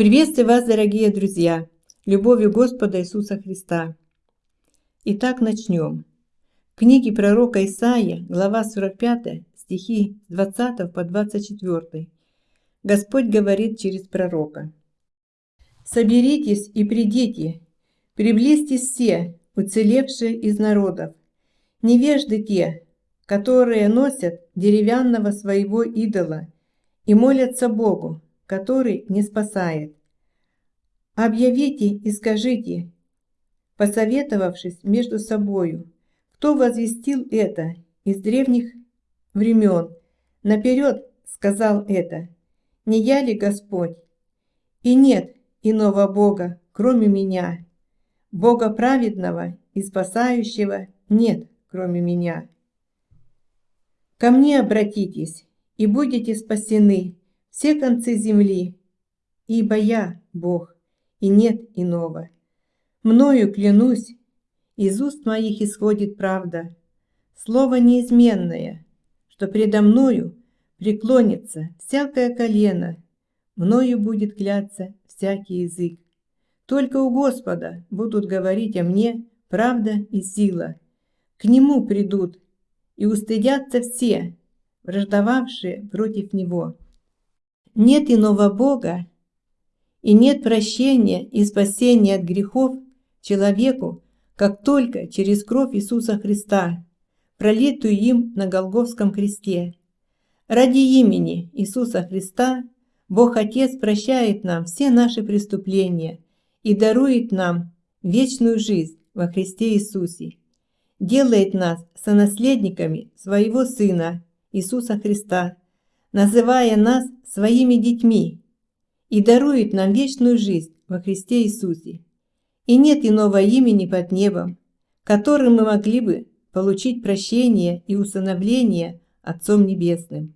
Приветствую вас, дорогие друзья, любовью Господа Иисуса Христа. Итак, начнем. В книге пророка Исаия, глава 45, стихи с 20 по 24. Господь говорит через пророка. «Соберитесь и придите, приблизьтесь все, уцелевшие из народов, невежды те, которые носят деревянного своего идола и молятся Богу, который не спасает. Объявите и скажите, посоветовавшись между собою, кто возвестил это из древних времен, наперед сказал это, не я ли Господь? И нет иного Бога, кроме меня, Бога праведного и спасающего нет, кроме меня. Ко мне обратитесь, и будете спасены, все концы земли, ибо я Бог, и нет иного. Мною клянусь, из уст моих исходит правда, слово неизменное, что предо мною преклонится всякое колено, мною будет кляться всякий язык. Только у Господа будут говорить о мне правда и сила. К Нему придут и устыдятся все, враждовавшие против Него. Нет иного Бога, и нет прощения и спасения от грехов человеку, как только через кровь Иисуса Христа, пролитую им на Голговском кресте. Ради имени Иисуса Христа Бог Отец прощает нам все наши преступления и дарует нам вечную жизнь во Христе Иисусе, делает нас сонаследниками Своего Сына Иисуса Христа, называя нас своими детьми и дарует нам вечную жизнь во Христе Иисусе. И нет иного имени под небом, которым мы могли бы получить прощение и усыновление Отцом Небесным.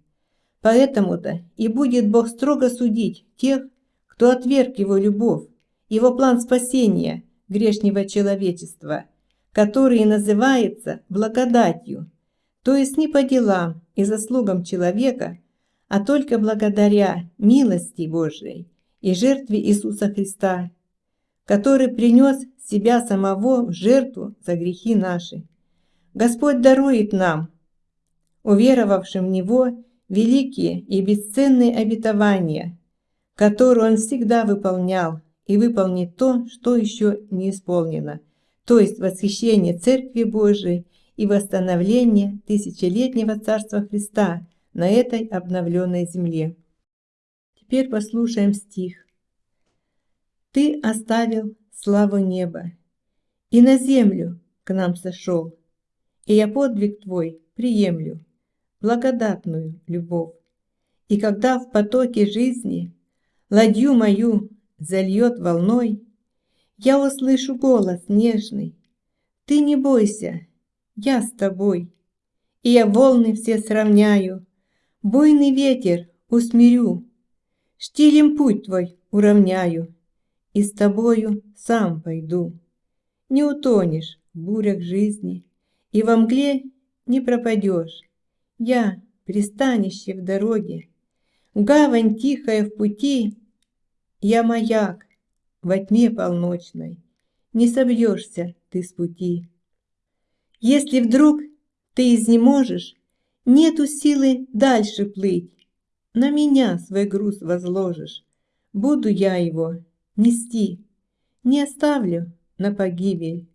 Поэтому-то и будет Бог строго судить тех, кто отверг Его любовь, Его план спасения грешнего человечества, который называется благодатью, то есть не по делам и заслугам человека, а только благодаря милости Божией и жертве Иисуса Христа, который принес себя самого в жертву за грехи наши. Господь дарует нам, уверовавшим в Него, великие и бесценные обетования, которые Он всегда выполнял и выполнит то, что еще не исполнено, то есть восхищение Церкви Божией и восстановление тысячелетнего Царства Христа – на этой обновленной земле. Теперь послушаем стих. «Ты оставил славу неба, и на землю к нам сошел, и я подвиг твой приемлю, благодатную любовь. И когда в потоке жизни ладью мою зальет волной, я услышу голос нежный. Ты не бойся, я с тобой, и я волны все сравняю Буйный ветер усмирю, Штилем путь твой уравняю, И с тобою сам пойду. Не утонешь в бурях жизни, И во мгле не пропадешь. Я пристанище в дороге, Гавань тихая в пути, Я маяк во тьме полночной, Не собьешься ты с пути. Если вдруг ты изнеможешь, Нету силы дальше плыть. На меня свой груз возложишь. Буду я его нести. Не оставлю на погибель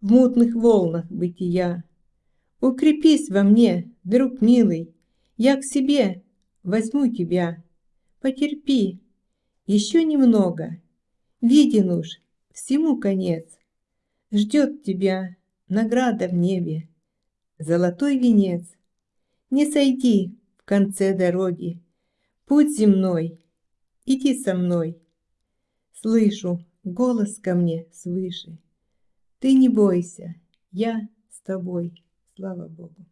В мутных волнах бытия. Укрепись во мне, друг милый, Я к себе возьму тебя. Потерпи, еще немного. Виден уж всему конец. Ждет тебя награда в небе, Золотой венец. Не сойди в конце дороги, Путь земной, иди со мной. Слышу голос ко мне свыше. Ты не бойся, я с тобой, слава Богу.